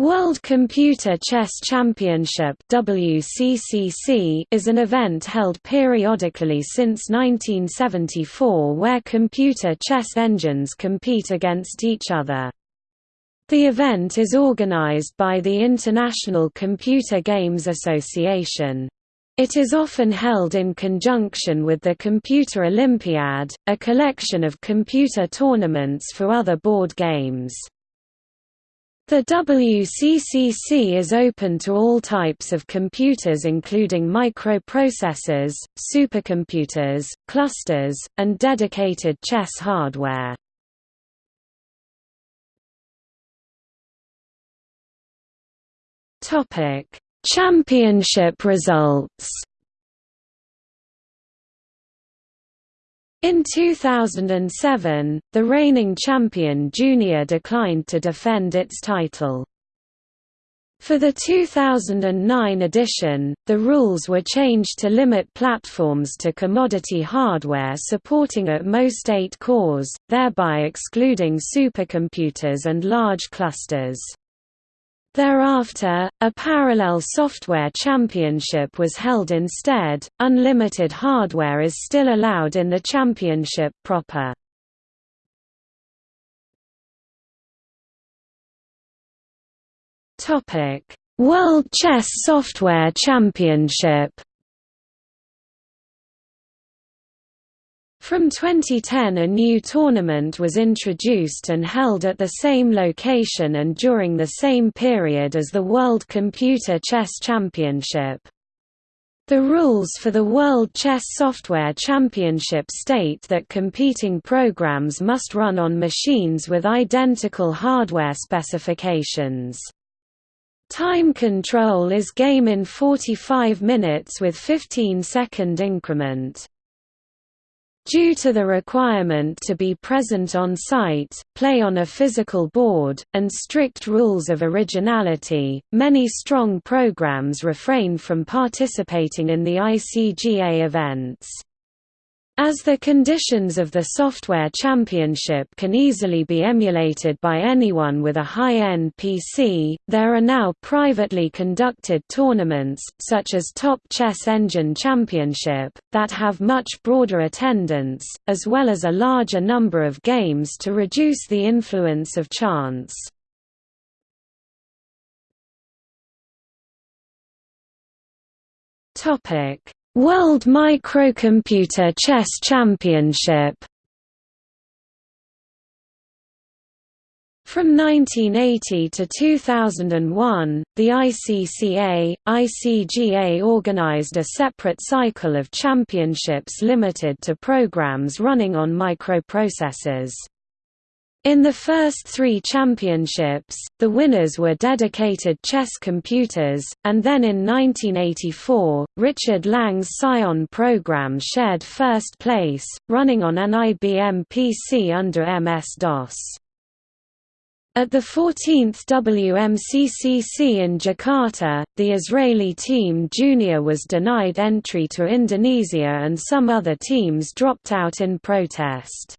World Computer Chess Championship WCCC is an event held periodically since 1974 where computer chess engines compete against each other. The event is organized by the International Computer Games Association. It is often held in conjunction with the Computer Olympiad, a collection of computer tournaments for other board games. The WCCC is open to all types of computers including microprocessors, supercomputers, clusters, and dedicated chess hardware. Championship results In 2007, the reigning champion Junior declined to defend its title. For the 2009 edition, the rules were changed to limit platforms to commodity hardware supporting at most eight cores, thereby excluding supercomputers and large clusters. Thereafter, a parallel software championship was held instead. Unlimited hardware is still allowed in the championship proper. Topic: World Chess Software Championship From 2010 a new tournament was introduced and held at the same location and during the same period as the World Computer Chess Championship. The rules for the World Chess Software Championship state that competing programs must run on machines with identical hardware specifications. Time control is game in 45 minutes with 15-second increment. Due to the requirement to be present on site, play on a physical board, and strict rules of originality, many strong programs refrain from participating in the ICGA events. As the conditions of the software championship can easily be emulated by anyone with a high-end PC, there are now privately conducted tournaments, such as Top Chess Engine Championship, that have much broader attendance, as well as a larger number of games to reduce the influence of chance. Topic World Microcomputer Chess Championship From 1980 to 2001, the ICCA, ICGA organized a separate cycle of championships limited to programs running on microprocessors. In the first three championships, the winners were dedicated chess computers, and then in 1984, Richard Lang's Psion program shared first place, running on an IBM PC under MS-DOS. At the 14th WMCCC in Jakarta, the Israeli team Junior was denied entry to Indonesia and some other teams dropped out in protest.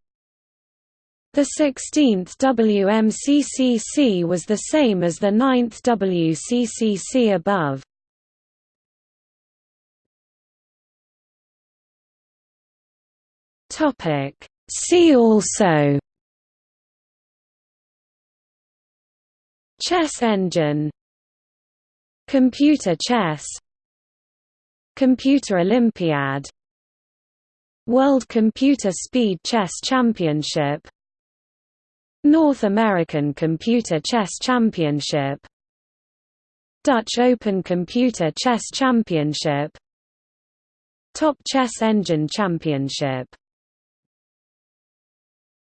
The 16th WMCCC was the same as the 9th WCCC above. See also. Chess engine. Computer chess. Computer Olympiad. World Computer Speed Chess Championship North American Computer Chess Championship. Dutch Open Computer Chess Championship. Top Chess Engine Championship